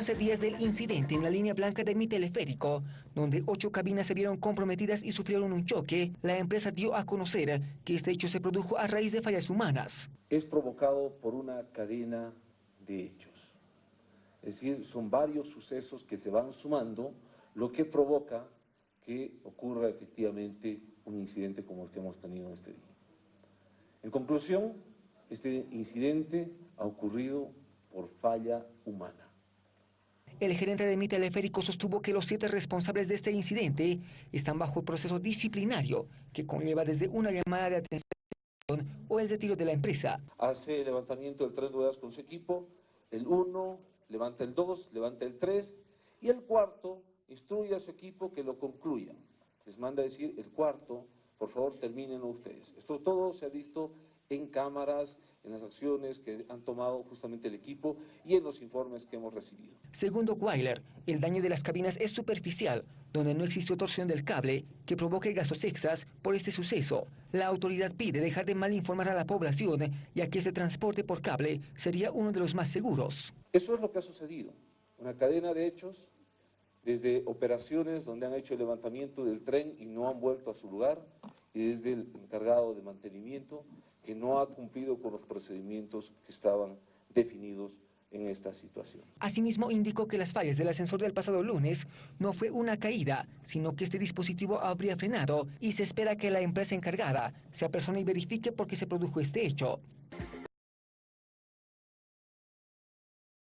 11 días del incidente en la línea blanca de mi teleférico, donde ocho cabinas se vieron comprometidas y sufrieron un choque, la empresa dio a conocer que este hecho se produjo a raíz de fallas humanas. Es provocado por una cadena de hechos. Es decir, son varios sucesos que se van sumando, lo que provoca que ocurra efectivamente un incidente como el que hemos tenido en este día. En conclusión, este incidente ha ocurrido por falla humana. El gerente de mi teleférico sostuvo que los siete responsables de este incidente están bajo proceso disciplinario que conlleva desde una llamada de atención o el retiro de la empresa. Hace el levantamiento del tren de ruedas con su equipo, el 1 levanta el 2, levanta el 3 y el cuarto instruye a su equipo que lo concluya. Les manda a decir el cuarto, por favor terminen ustedes. Esto todo se ha visto en cámaras, en las acciones que han tomado justamente el equipo y en los informes que hemos recibido. Segundo Weiler, el daño de las cabinas es superficial, donde no existió torsión del cable que provoque gastos extras por este suceso. La autoridad pide dejar de mal informar a la población, ya que ese transporte por cable sería uno de los más seguros. Eso es lo que ha sucedido, una cadena de hechos, desde operaciones donde han hecho el levantamiento del tren y no han vuelto a su lugar, y desde el encargado de mantenimiento, que no ha cumplido con los procedimientos que estaban definidos en esta situación. Asimismo, indicó que las fallas del ascensor del pasado lunes no fue una caída, sino que este dispositivo habría frenado y se espera que la empresa encargada se apersone y verifique por qué se produjo este hecho.